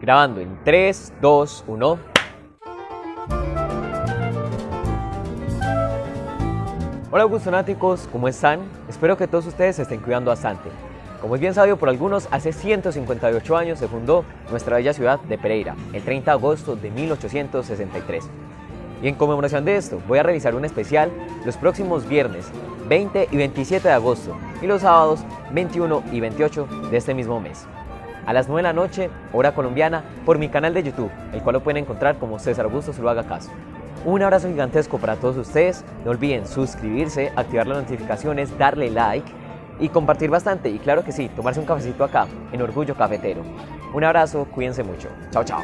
Grabando en 3, 2, 1. Hola Augustonáticos, ¿cómo están? Espero que todos ustedes se estén cuidando bastante. Como es bien sabido por algunos, hace 158 años se fundó nuestra bella ciudad de Pereira, el 30 de agosto de 1863. Y en conmemoración de esto, voy a realizar un especial los próximos viernes 20 y 27 de agosto y los sábados 21 y 28 de este mismo mes. A las 9 de la noche, hora colombiana, por mi canal de YouTube, el cual lo pueden encontrar como César Augusto haga Caso. Un abrazo gigantesco para todos ustedes, no olviden suscribirse, activar las notificaciones, darle like y compartir bastante y claro que sí, tomarse un cafecito acá en Orgullo Cafetero. Un abrazo, cuídense mucho. Chao, chao.